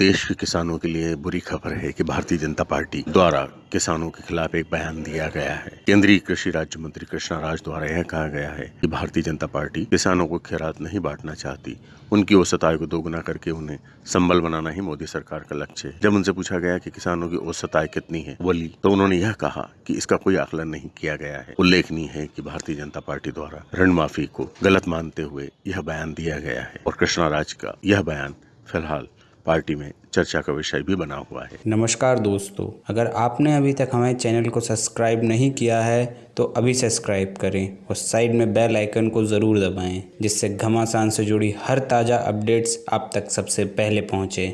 देश के किसानों के लिए बुरी खबर है कि भारतीय जनता पार्टी द्वारा किसानों के खिलाफ एक बयान दिया गया है। केंद्रीय कृषि राज्य मंत्री कृष्णा राज द्वारा यह कहा गया है कि भारतीय जनता पार्टी किसानों को खैरात नहीं बांटना चाहती। उनकी औसत आय को दोगुना करके उन्हें संबल बनाना ही मोदी सरकार का लक्ष्य है। जब उनसे पूछा गया कि किसानों की औसत आय कितनी है बोली तो उन्होंने यह कहा कि इसका कोई आकलन नहीं किया गया है। उल्लेखनीय है कि भारतीय जनता पार्टी द्वारा ऋण माफ़ी को गलत मानते हुए यह बयान दिया गया है और कृष्णा राज का यह बयान फ़िलहाल पार्टी में चर्चा का विषय भी बना हुआ है। नमस्कार दोस्तों, अगर आपने अभी तक हमारे चैनल को सब्सक्राइब नहीं किया है तो अभी सब्सक्राइब करें और साइड में बेल आइकन को ज़रूर दबाएँ, जिससे घमासान से जुड़ी हर ताज़ा अपडेट्स आप तक सबसे पहले पहुँचे।